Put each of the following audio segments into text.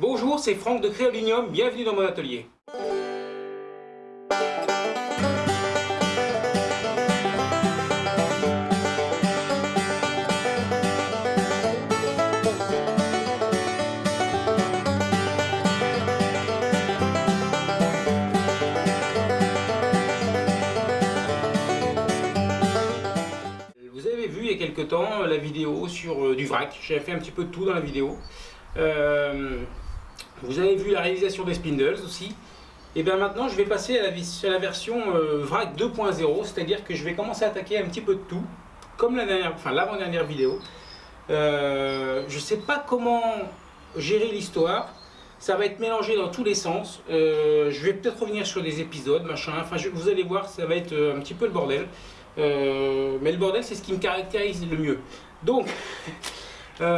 Bonjour, c'est Franck de Créolinium, bienvenue dans mon atelier. Vous avez vu il y a quelques temps la vidéo sur euh, du vrac, j'avais fait un petit peu de tout dans la vidéo. Euh, vous avez vu la réalisation des spindles aussi. Et bien maintenant je vais passer à la, à la version euh, vrac 2.0, c'est-à-dire que je vais commencer à attaquer un petit peu de tout, comme la dernière, enfin l'avant-dernière vidéo. Euh, je ne sais pas comment gérer l'histoire, ça va être mélangé dans tous les sens. Euh, je vais peut-être revenir sur des épisodes, machin, enfin vous allez voir, ça va être un petit peu le bordel. mais le bordel c'est ce qui me caractérise le mieux. Donc,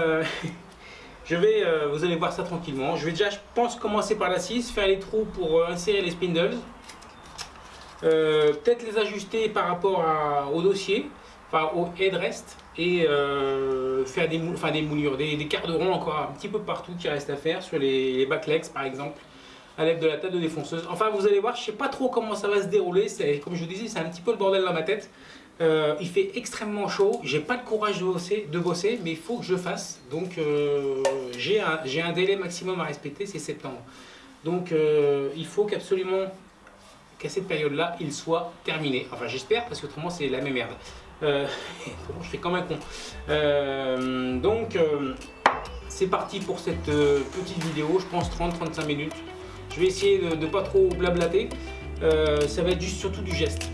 Je vais, euh, vous allez voir ça tranquillement. Je vais déjà, je pense, commencer par la 6, faire les trous pour euh, insérer les spindles. Euh, peut-être les ajuster par rapport au dossier, enfin au headrest, et faire des, enfin, des moulures, des, quarts de rond encore un petit peu partout qui reste à faire, sur les, les backlegs par exemple, à l'aide de la table de défonceuse. Enfin, vous allez voir, je sais pas trop comment ça va se dérouler. Comme je vous disais, c'est un petit peu le bordel dans ma tête. Euh, il fait extrêmement chaud, j'ai pas le courage de bosser, de bosser, mais il faut que je fasse. Donc euh, j'ai un, délai maximum à respecter, c'est septembre. Donc euh, il faut qu'absolument qu'à cette période-là, il soit terminé. Enfin j'espère, parce que autrement c'est la même merde. je fais comme un con. donc c'est parti pour cette petite vidéo, je pense 30-35 minutes. Je vais essayer de ne pas trop blablater. ça va être juste surtout du geste.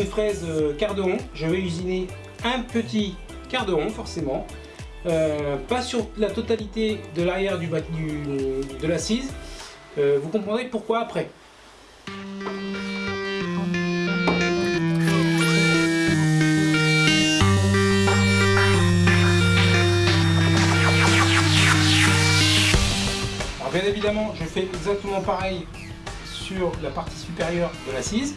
Défonceuse et d'une fraise euh, quart de rond, je vais usiner un petit quart de rond forcément. Euh, pas sur la totalité de l'arrière du, du, de l'assise. Euh, vous comprendrez pourquoi après. Alors bien évidemment, je fais exactement pareil sur la partie supérieure de l'assise.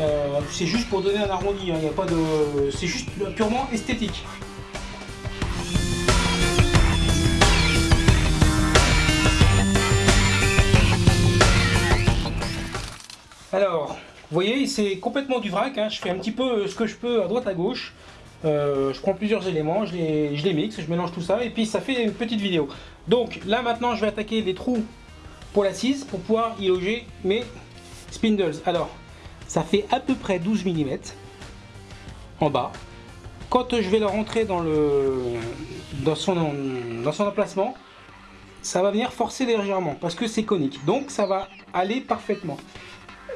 Euh, c'est juste pour donner un arrondi, hein. il a pas de, c'est juste purement esthétique. Alors, vous voyez, c'est complètement du vrac. Hein. Je fais un petit peu ce que je peux à droite à gauche. Euh, je prends plusieurs éléments, je les, je les mixe, je mélange tout ça et puis ça fait une petite vidéo. Donc là maintenant je vais attaquer les trous pour l'assise pour pouvoir y loger mes spindles. Alors ça fait à peu près 12 mm en bas. Quand je vais le rentrer dans, le, dans, son, dans son emplacement, ça va venir forcer légèrement parce que c'est conique. Donc ça va aller parfaitement.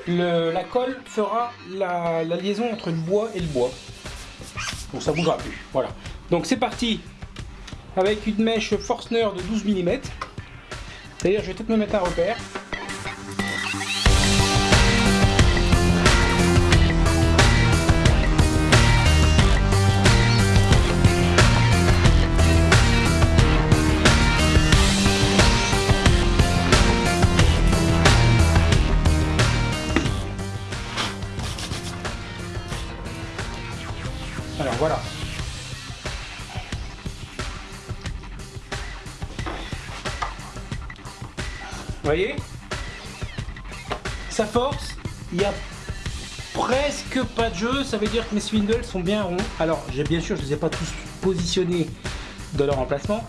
la colle fera la, liaison entre le bois et le bois. Donc ça bougera plus. Voilà. Donc c'est parti avec une mèche Forstner de 12 mm. D'ailleurs je vais peut-être me mettre un repère. Ça veut dire que mes spindles sont bien ronds. Alors, bien sûr, je ne les ai pas tous positionnés dans leur emplacement,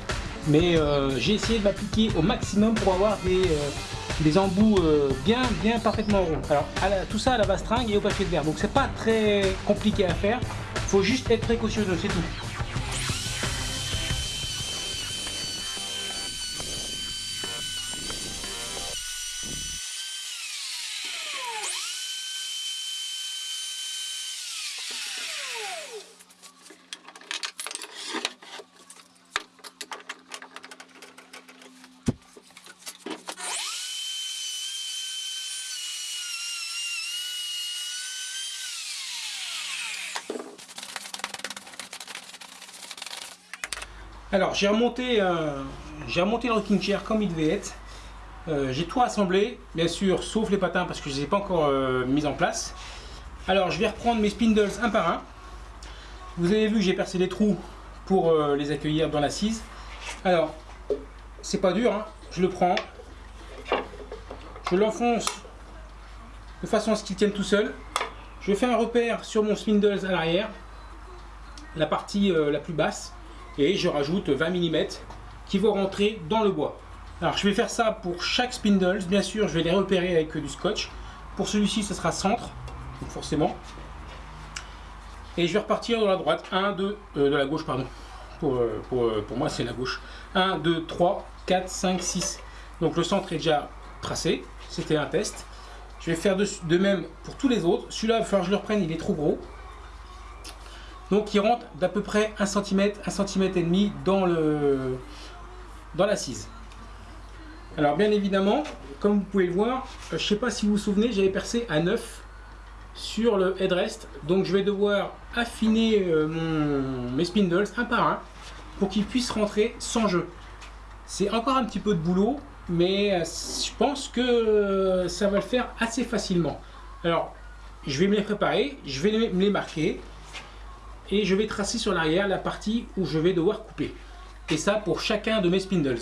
mais euh, j'ai essayé de m'appliquer au maximum pour avoir des, euh, embouts euh, bien, bien parfaitement ronds. Alors, tout ça à la bastringue et au papier de verre, donc c'est pas très compliqué à faire, faut juste être précautionneux, c'est tout. Alors j'ai remonté, euh, remonté le rocking chair comme il devait être. Euh, j'ai tout assemblé, bien sûr, sauf les patins parce que je ne les ai pas encore euh, mis en place. Alors je vais reprendre mes spindles un par un. Vous avez vu, j'ai percé les trous pour les accueillir dans l'assise. Alors, c'est pas dur, hein. je le prends, je l'enfonce de façon à ce qu'il tienne tout seul. Je fais un repère sur mon spindles à l'arrière, la partie la plus basse et je rajoute 20 mm qui vont rentrer dans le bois. Alors je vais faire ça pour chaque spindles, bien sûr je vais les repérer avec du scotch. Pour celui-ci ce sera centre, forcément. Et je vais repartir de la droite, 1, 2, euh, de la gauche pardon. Pour, euh, pour, euh, pour moi c'est la gauche. 1, 2, 3, 4, 5, 6. Donc le centre est déjà tracé, c'était un test. Je vais faire de, de même pour tous les autres. Celui-là, il va falloir que je le reprenne, il est trop gros. Donc il rentre d'à peu près 1 cm, 1 cm et demi dans le dans l'assise. Alors bien évidemment, comme vous pouvez le voir, je ne sais pas si vous vous souvenez, j'avais percé à 9 sur le headrest. Donc je vais devoir affiner euh, mes spindles un par un pour qu'ils puissent rentrer sans jeu. C'est encore un petit peu de boulot, mais euh, je pense que euh, ça va le faire assez facilement. Alors, je vais me les préparer, je vais me les marquer, et je vais tracer sur l'arrière la partie où je vais devoir couper. Et ça pour chacun de mes spindles.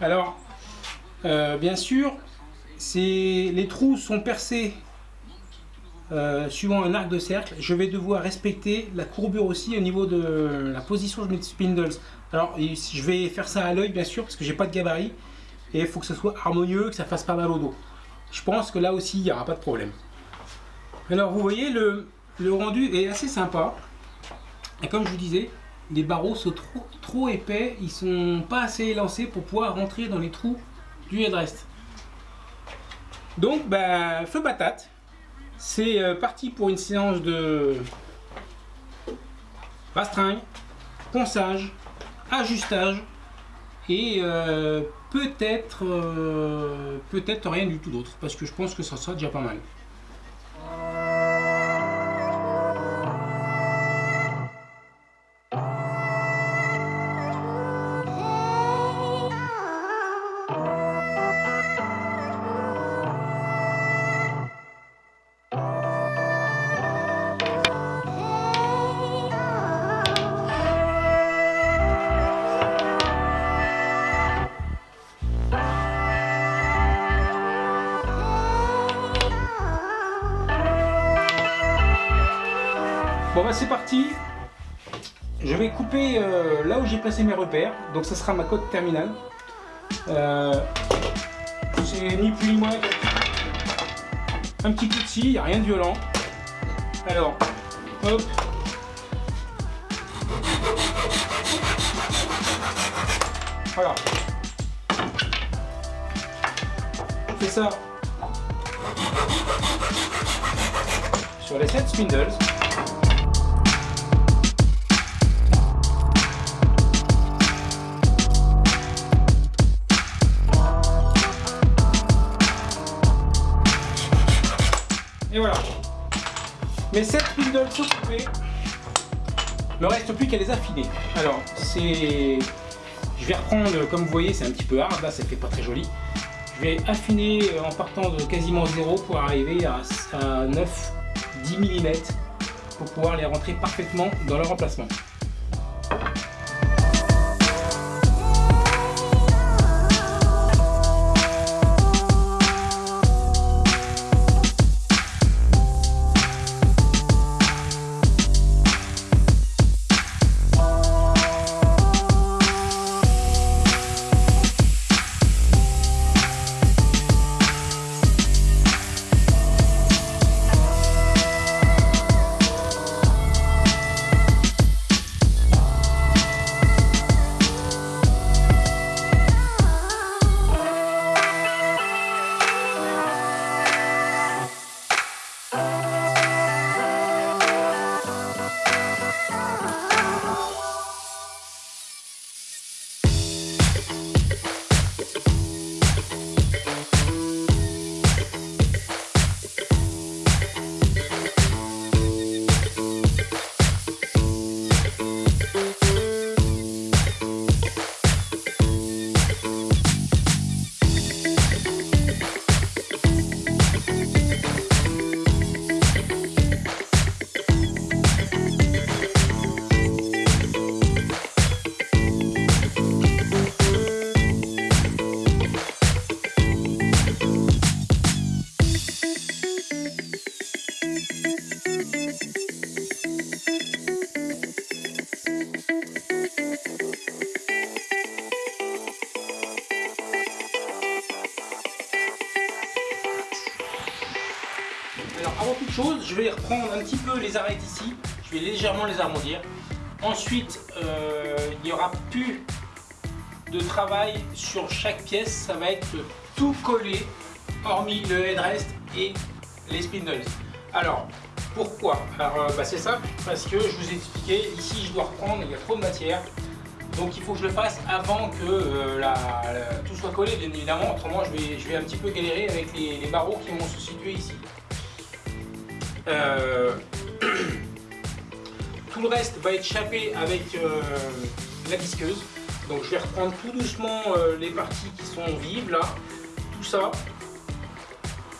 Alors, euh, bien sûr, les trous sont percés euh, suivant un arc de cercle. Je vais devoir respecter la courbure aussi au niveau de la position de mes spindles. Alors, je vais faire ça à l'œil, bien sûr, parce que j'ai pas de gabarit. Et il faut que ce soit harmonieux, que ça fasse pas mal au dos je pense que là aussi il n'y aura pas de problème. Alors vous voyez le, rendu est assez sympa. Et comme je vous disais, les barreaux sont trop, épais, ils sont pas assez élancés pour pouvoir rentrer dans les trous du headrest. Donc ben, feu patate, c'est euh, parti pour une séance de rastringue, ponçage, ajustage et euh, peut-être euh, peut-être rien du tout d'autre parce que je pense que ça sera déjà pas mal. Donc ça sera ma cote terminale. Euh, c'est ni plus ni moins un petit scie, il n'y a rien de violent. Alors, hop Voilà. Je fais ça sur les 7 spindles. Mes 7 spindles sont coupés. Ne reste plus qu'à les affiner. Alors, c'est... Je vais reprendre, comme vous voyez, c'est un petit peu hard, là, ça fait pas très joli. Je vais affiner en partant de quasiment zéro pour arriver à, 9-10 mm pour pouvoir les rentrer parfaitement dans leur emplacement. Ensuite, euh, il n'y aura plus de travail sur chaque pièce. Ça va être tout collé, hormis le headrest et les spindles. Alors, pourquoi? Euh, bah, c'est simple, parce que je vous ai expliqué, ici je dois reprendre, il y a trop de matière. Donc il faut que je le fasse avant que euh, tout soit collé, bien évidemment. Autrement, je vais, je vais un petit peu galérer avec les, barreaux qui vont se situer ici. tout le reste va être chapé avec euh, la visqueuse. Donc je vais reprendre tout doucement euh, les parties qui sont vives là, tout ça,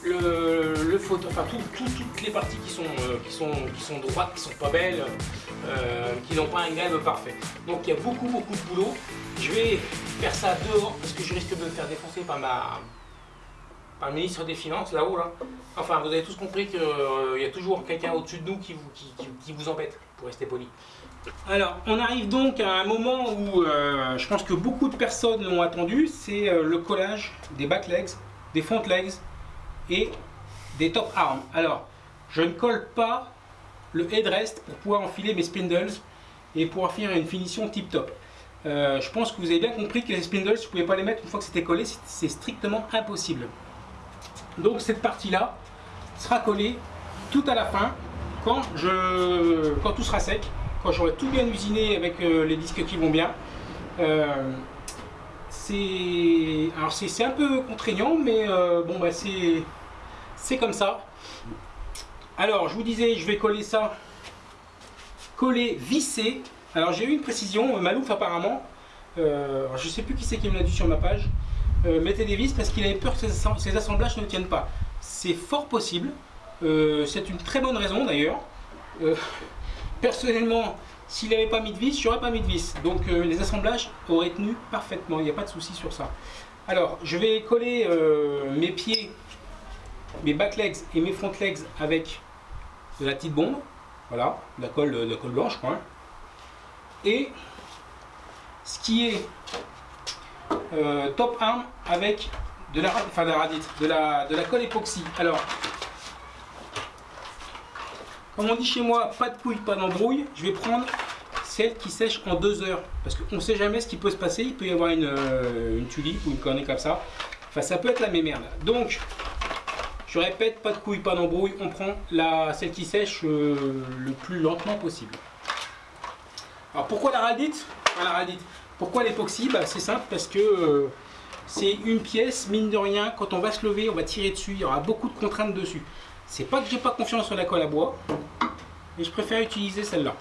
le, photo, enfin toutes les parties qui sont, qui, sont, qui sont droites, qui sont pas belles, qui n'ont pas un grain parfait. Donc il y a beaucoup beaucoup de boulot. Je vais faire ça dehors parce que je risque de me faire défoncer par ma, par le ministre des Finances, là-haut. Là. Enfin, vous avez tous compris qu'il euh, y a toujours quelqu'un au-dessus de nous qui vous, qui, vous embête, pour rester poli. Alors, on arrive donc à un moment où euh, je pense que beaucoup de personnes l'ont attendu, c'est euh, le collage des back legs, des front legs et des top arms. Alors, je ne colle pas le headrest pour pouvoir enfiler mes spindles et pouvoir faire une finition tip top. je pense que vous avez bien compris que les spindles, je ne pouvais pas les mettre une fois que c'était collé, c'est strictement impossible. Donc cette partie-là sera collée tout à la fin quand, je, quand tout sera sec, quand j'aurai tout bien usiné avec euh, les disques qui vont bien. Euh, c'est un peu contraignant, mais euh, bon bah c'est comme ça. Alors je vous disais, je vais coller ça, coller, visser. Alors j'ai eu une précision, Malouf apparemment, je sais plus qui c'est qui me l'a dit sur ma page. Euh, des vis parce qu'il avait peur que ces, assemblages ne tiennent pas. C'est fort possible. Euh, c'est une très bonne raison d'ailleurs. Euh, personnellement, s'il n'avait pas mis de vis, j'aurais pas mis de vis. Donc les assemblages auraient tenu parfaitement. Il n'y a pas de souci sur ça. Alors, je vais coller mes pieds, mes back legs et mes front legs avec de la petite bombe. Voilà, de la colle, de la colle blanche. Quoi. Et ce qui est euh, top 1 avec de la, enfin de la radite, de la, de la colle époxy. Alors, comme on dit chez moi, pas de couilles, pas d'embrouille, je vais prendre celle qui sèche en deux heures. Parce qu'on ne sait jamais ce qui peut se passer, il peut y avoir une, euh, une tulipe ou une connerie comme ça. Enfin, ça peut être la même merde. Donc, je répète, pas de couilles, pas d'embrouille, on prend la, celle qui sèche euh, le plus lentement possible. Alors, pourquoi la radite? La radite pourquoi l'époxy bah, C'est simple parce que euh, c'est une pièce, mine de rien, quand on va se lever, on va tirer dessus, il y aura beaucoup de contraintes dessus. C'est pas que j'ai pas confiance en la colle à bois, mais je préfère utiliser celle-là.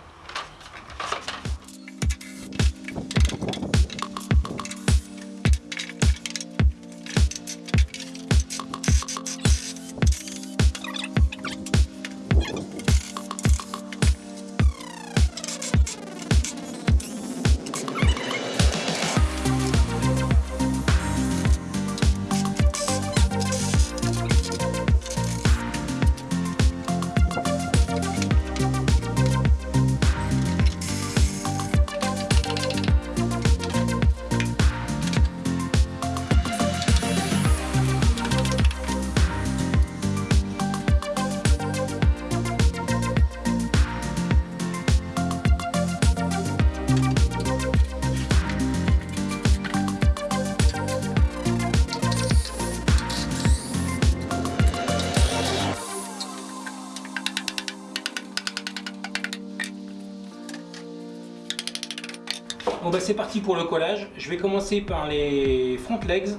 Bah c'est parti pour le collage. Je vais commencer par les front legs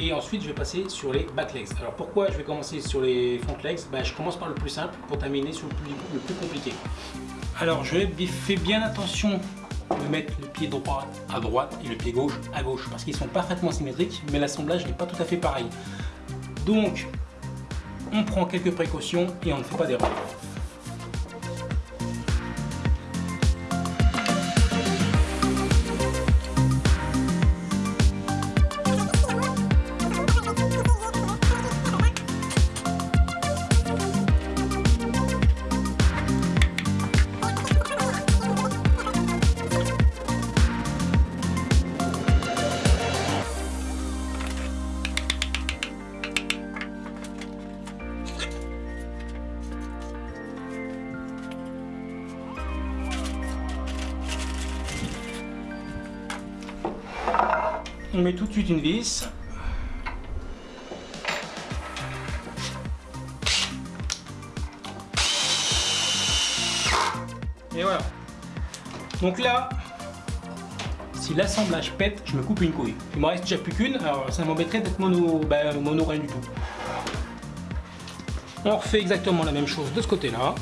et ensuite je vais passer sur les back legs. Alors pourquoi je vais commencer sur les front legs? Bah, Je commence par le plus simple pour terminer sur le plus, le plus compliqué. Alors je fais bien attention de mettre le pied droit à droite et le pied gauche à gauche parce qu'ils sont parfaitement symétriques mais l'assemblage n'est pas tout à fait pareil. Donc on prend quelques précautions et on ne fait pas d'erreur. Une vis. Et voilà. Donc là, si l'assemblage pète, je me coupe une couille. Il me reste déjà plus qu'une, alors ça m'embêterait d'être mono, bah, mono rien du tout. On refait exactement la même chose de ce côté-là.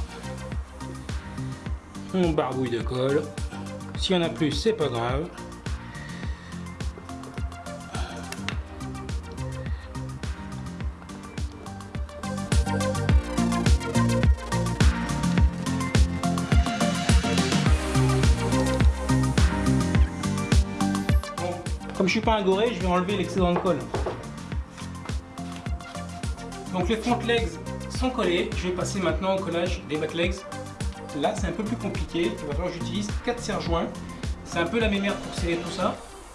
On barbouille de colle. S'il y en a plus, c'est pas grave. Comme je vais enlever l'excédent de colle. Donc les front legs sont collés. Je vais passer maintenant au collage des back legs. Là, c'est un peu plus compliqué. j'utilise 4 serre-joints. C'est un peu la même merde pour serrer tout ça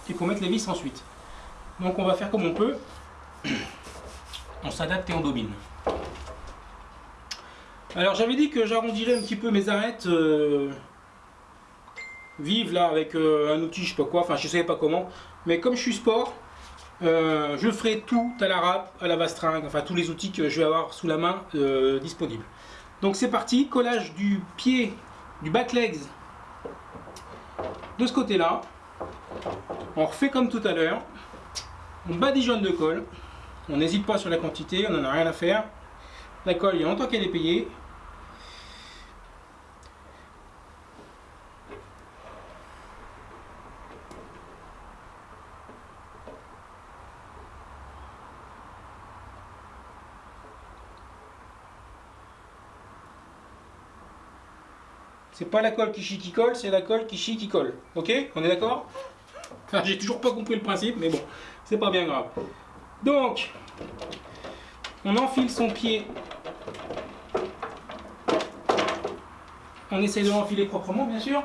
et pour mettre les vis ensuite. Donc on va faire comme on peut. On s'adapte et on domine. Alors j'avais dit que j'arrondirais un petit peu mes arêtes euh, vives là avec euh, un outil, je sais pas quoi, enfin je savais pas comment. Mais comme je suis sport, euh, je ferai tout à la râpe, à la vastringue, enfin tous les outils que je vais avoir sous la main euh, disponibles. Donc c'est parti, collage du pied, du back legs de ce côté-là. On refait comme tout à l'heure. On badigeonne de colle. On n'hésite pas sur la quantité, on n'en a rien à faire. La colle, il y a longtemps qu'elle est payée. Pas la colle qui chie qui colle, c'est la colle qui chie qui colle. Ok On est d'accord? J'ai toujours pas compris le principe, mais bon, c'est pas bien grave. Donc, on enfile son pied. On essaie de l'enfiler proprement, bien sûr.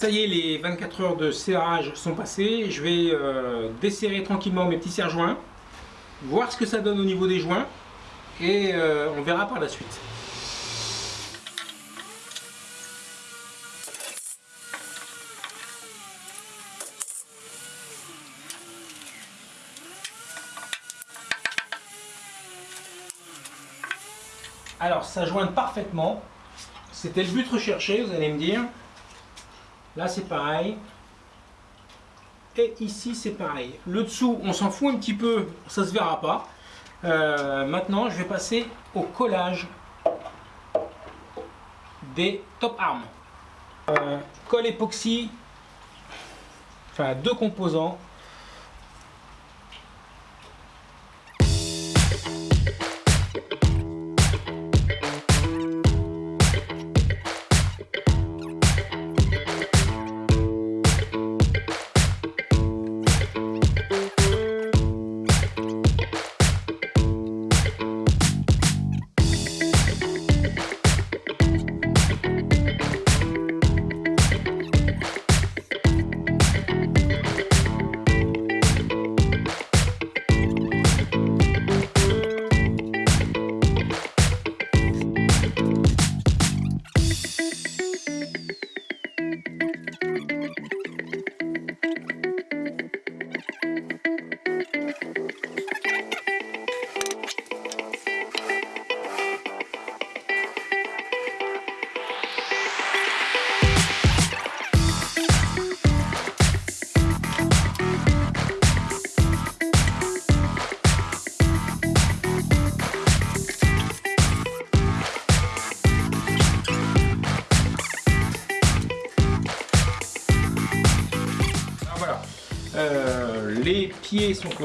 Ça y est, les 24 heures de serrage sont passées. Je vais euh, desserrer tranquillement mes petits serre-joints, voir ce que ça donne au niveau des joints, et euh, on verra par la suite. Alors, ça joint parfaitement. C'était le but recherché, vous allez me dire. Là, c'est pareil. Et ici, c'est pareil. Le dessous, on s'en fout un petit peu, ça se verra pas. Euh, maintenant, je vais passer au collage des top arms. Euh, colle époxy, enfin deux composants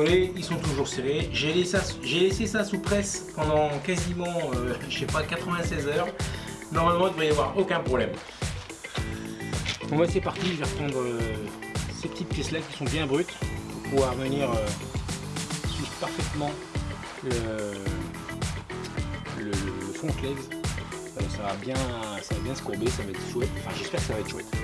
ils sont toujours serrés. J'ai laissé, ça sous presse pendant quasiment, euh, je sais pas, 96 heures. Normalement, il ne devrait y avoir aucun problème. Bon bah c'est parti, je vais reprendre euh, ces petites pièces là qui sont bien brutes pour pouvoir venir suivre parfaitement le, fond clé. ça, va bien, ça va bien se courber, ça va être chouette. Enfin j'espère que ça va être chouette.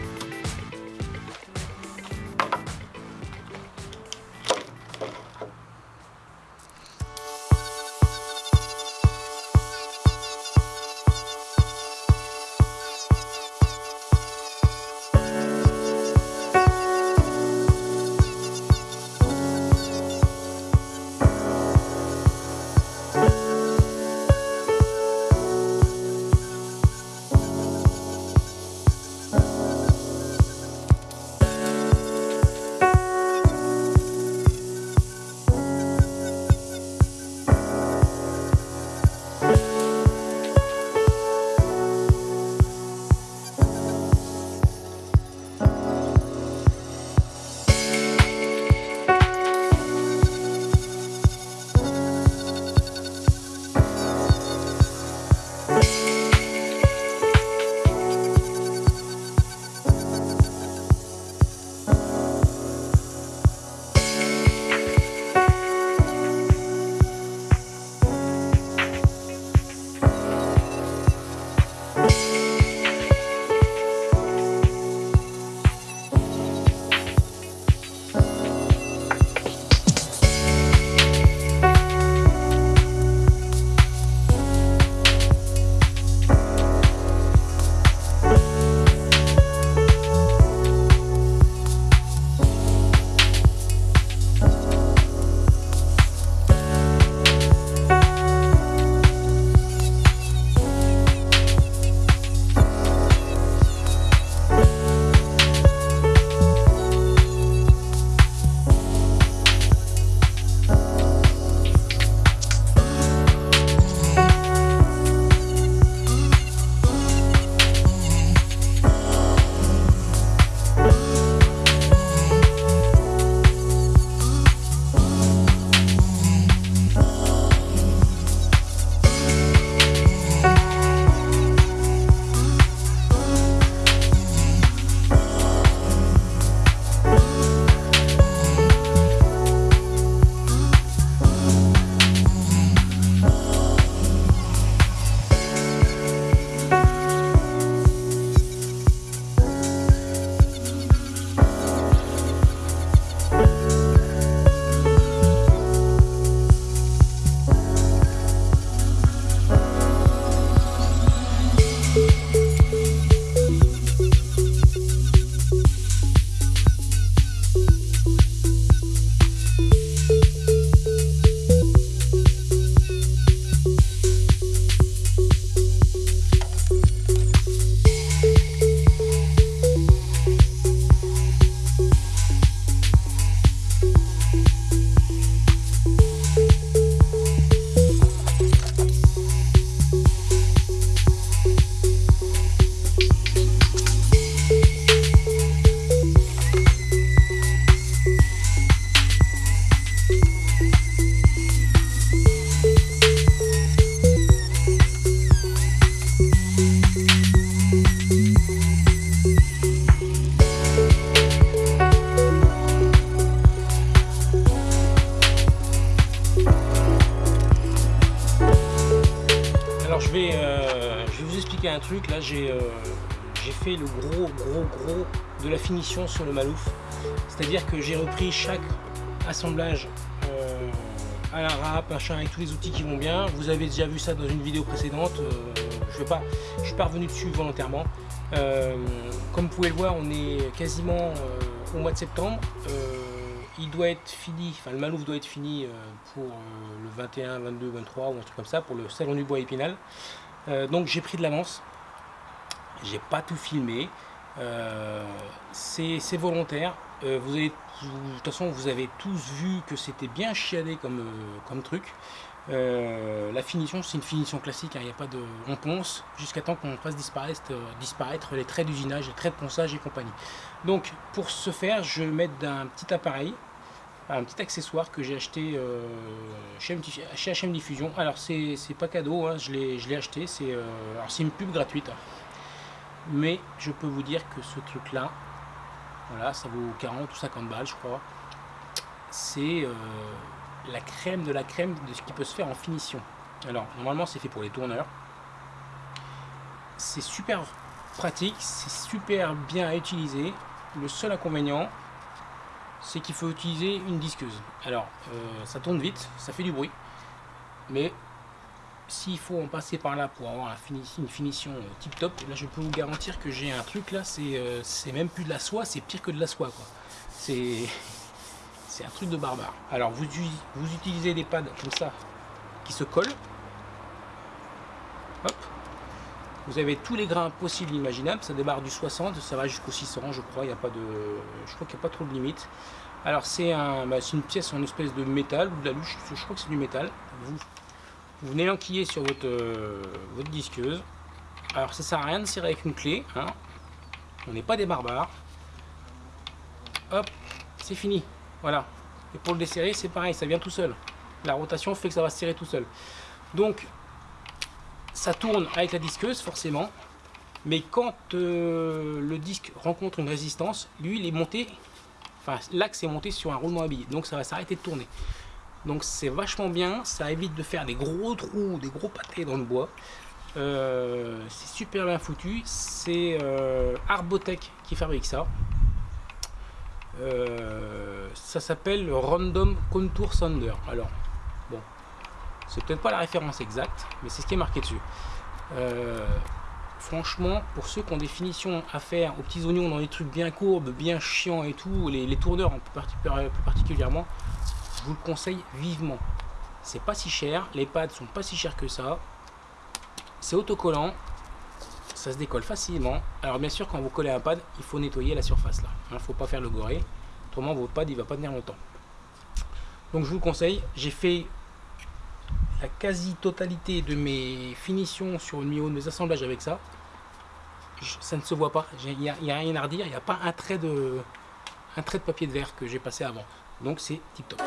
Sur le Malouf. C'est-à-dire que j'ai repris chaque assemblage à la rap, machin, avec tous les outils qui vont bien. Vous avez déjà vu ça dans une vidéo précédente. je ne pas, je suis pas revenu dessus volontairement. comme vous pouvez le voir, on est quasiment au mois de septembre il doit être fini, enfin le Malouf doit être fini euh, pour euh, le 21, 22, 23 ou un truc comme ça, pour le salon du bois épinal. Euh, donc j'ai pris de l'avance, j'ai pas tout filmé, c'est volontaire. avez, de toute façon, vous avez tous vu que c'était bien chiadé comme, comme truc. la finition, c'est une finition classique, hein, il n'y a pas de... On ponce jusqu'à temps qu'on fasse disparaître, les traits d'usinage, les traits de ponçage et compagnie. Donc pour ce faire, je vais mettre d'un petit appareil un petit accessoire que j'ai acheté euh, chez, HM Diffusion. Alors c'est pas cadeau, hein, je l'ai acheté, c'est euh, une pub gratuite. Mais je peux vous dire que ce truc là, voilà, ça vaut 40 ou 50 balles je crois. C'est euh, la crème de la crème de ce qui peut se faire en finition. Alors normalement c'est fait pour les tourneurs. C'est super pratique, c'est super bien à utiliser. Le seul inconvénient, c'est qu'il faut utiliser une disqueuse. Alors, euh, ça tourne vite, ça fait du bruit, mais s'il faut en passer par là pour avoir une finition euh, tip top, là je peux vous garantir que j'ai un truc là, euh, c'est même plus de la soie, c'est pire que de la soie quoi. C'est un truc de barbare. Alors vous, vous utilisez des pads comme ça qui se collent. Hop. Vous avez tous les grains possibles imaginables, ça démarre du 60, ça va jusqu'au 600 je crois, il y a pas de, je crois qu'il n'y a pas trop de limite. Alors c'est un, bah, une pièce en espèce de métal ou de la luche, je crois que c'est du métal. Vous venez l'enquiller sur votre, euh, votre disqueuse. Alors ça sert à rien de serrer avec une clé, hein. on n'est pas des barbares. Hop, c'est fini, voilà. Et pour le desserrer c'est pareil, ça vient tout seul. La rotation fait que ça va se serrer tout seul. Donc ça tourne avec la disqueuse forcément, mais quand euh, le disque rencontre une résistance, lui il est monté, enfin l'axe est monté sur un roulement habillé, donc ça va s'arrêter de tourner. Donc c'est vachement bien, ça évite de faire des gros trous, des gros pâtés dans le bois. Euh, c'est super bien foutu, c'est euh, Arbotech qui fabrique ça. ça s'appelle le Random Contour Sander. Alors, bon, c'est peut-être pas la référence exacte, mais c'est ce qui est marqué dessus. Euh, franchement, pour ceux qui ont des finitions à faire aux petits oignons dans des trucs bien courbes, bien chiants et tout, les, tourneurs plus, particulièrement, je vous le conseille vivement. C'est pas si cher, les pads sont pas si chers que ça. C'est autocollant, ça se décolle facilement. Alors bien sûr, quand vous collez un pad, il faut nettoyer la surface là. Il hein, faut pas faire le goré, autrement votre pad il va pas tenir longtemps. Donc je vous le conseille, j'ai fait la quasi-totalité de mes finitions sur une de mes assemblages avec ça. ça ne se voit pas, il n'y a, rien à redire, il n'y a pas un trait, de, un trait de papier de verre que j'ai passé avant. Donc c'est tip top.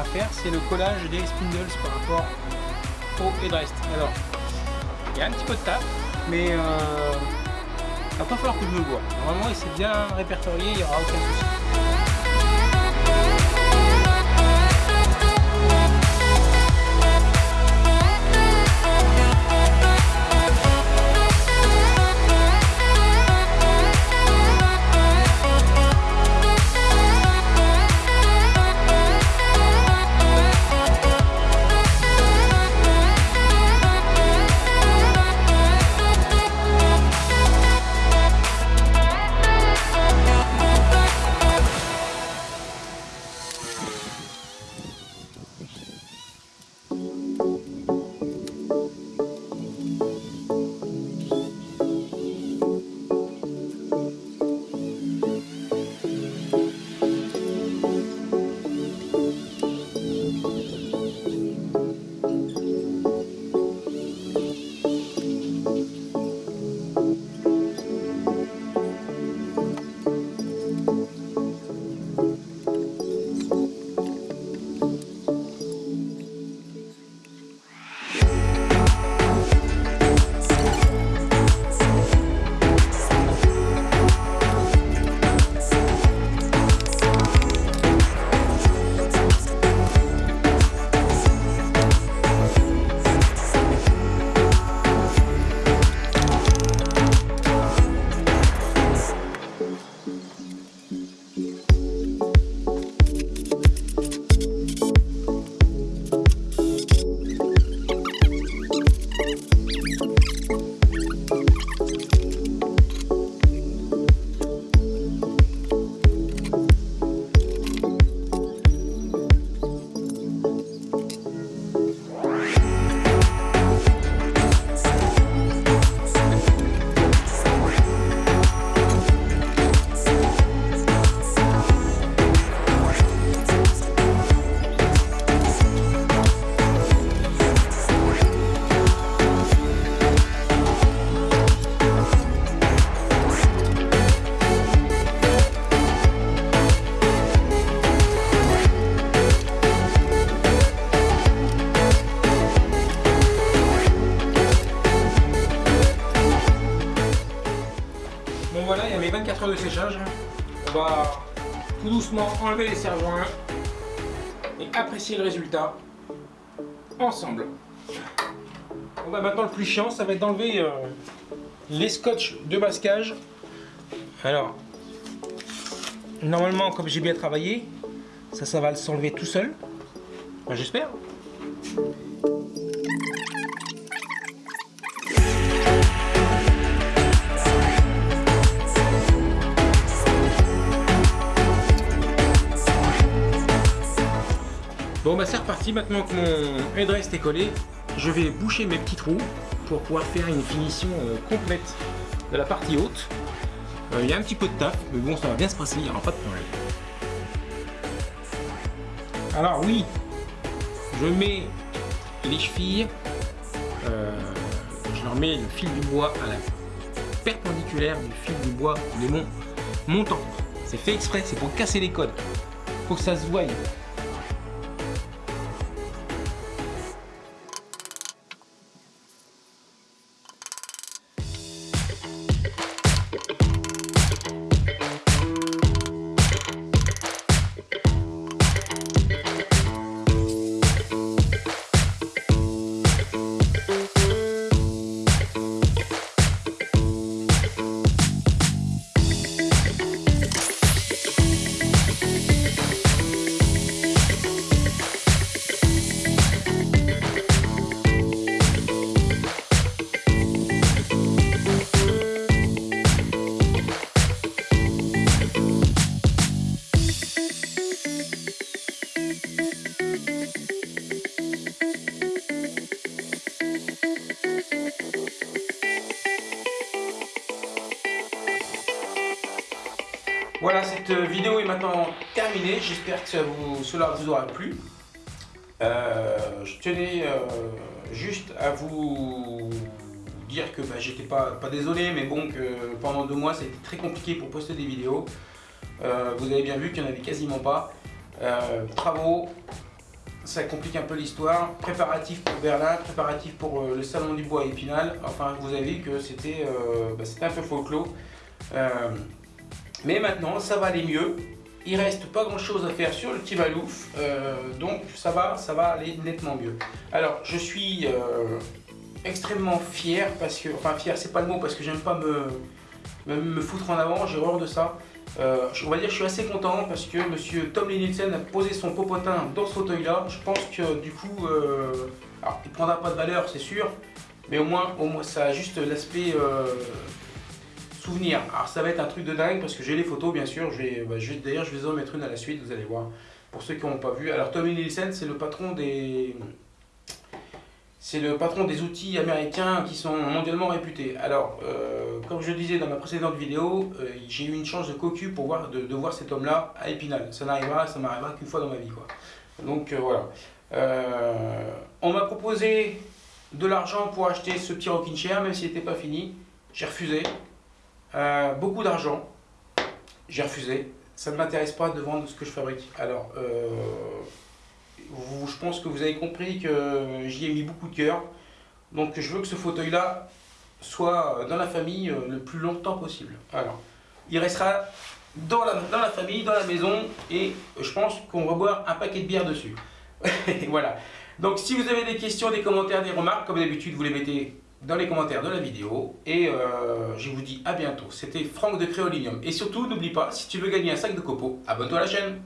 À, faire, c'est le collage des spindles par rapport au headrest. Alors, il y a un petit peu de taf, mais euh, il va pas falloir que je me vois. Normalement, c'est bien répertorié, il n'y aura aucun souci. Le résultat ensemble. Maintenant le plus chiant, ça va être d'enlever euh, les scotch de masquage. Alors, normalement, comme j'ai bien travaillé, ça, ça va s'enlever tout seul. J'espère. Bon bah c'est reparti, maintenant que mon headrest est collé, je vais boucher mes petits trous pour pouvoir faire une finition euh, complète de la partie haute. Euh, il y a un petit peu de taf, mais bon ça va bien se passer, il n'y aura pas de problème. Alors oui, je mets les chevilles, euh, je leur mets le fil du bois à la perpendiculaire du fil du bois de mon montant. C'est fait exprès, c'est pour casser les codes. Faut que ça se voie. J'espère que cela vous aura plu. Euh, je tenais euh, juste à vous dire que bah, j'étais pas, pas désolé, mais bon, que pendant deux mois, ça a été très compliqué pour poster des vidéos. Euh, vous avez bien vu qu'il n'y en avait quasiment pas. Travaux, ça complique un peu l'histoire. Préparatif pour Berlin, préparatif pour le salon du bois à Épinal. Enfin, vous avez vu que c'était bah, un peu folklore. mais maintenant, ça va aller mieux. Il reste pas grand chose à faire sur le petit Valouf, donc ça va, ça va aller nettement mieux. Alors, je suis extrêmement fier parce que, enfin fier, c'est pas le mot parce que j'aime pas me, me, foutre en avant, j'ai horreur de ça. Euh, on va dire que je suis assez content parce que monsieur Tom Linilsen a posé son popotin dans ce fauteuil là. Je pense que du coup, euh, alors il prendra pas de valeur c'est sûr, mais au moins, au moins ça a juste l'aspect Alors ça va être un truc de dingue parce que j'ai les photos bien sûr, bah, d'ailleurs je vais en mettre une à la suite, vous allez voir, pour ceux qui n'ont pas vu. Alors Tom Nielsen c'est le patron des c'est le patron des outils américains qui sont mondialement réputés. Alors, euh, comme je disais dans ma précédente vidéo, euh, j'ai eu une chance de cocu pour voir, de, voir cet homme-là à Épinal. Ça n'arrivera, ça m'arrivera qu'une fois dans ma vie. Quoi. Donc euh, voilà. on m'a proposé de l'argent pour acheter ce petit rocking chair, même s'il n'était pas fini. J'ai refusé. Beaucoup d'argent. J'ai refusé. Ça ne m'intéresse pas de vendre ce que je fabrique. Alors, je pense que vous avez compris que j'y ai mis beaucoup de cœur. Donc je veux que ce fauteuil-là soit dans la famille euh, le plus longtemps possible. Alors, il restera dans la, dans la famille, dans la maison, et je pense qu'on va boire un paquet de bière dessus. voilà. Donc si vous avez des questions, des commentaires, des remarques, comme d'habitude, vous les mettez dans les commentaires de la vidéo. Et euh, je vous dis à bientôt. C'était Franck de Créolinium. Et surtout, n'oublie pas, si tu veux gagner un sac de copeaux, abonne-toi à la chaîne.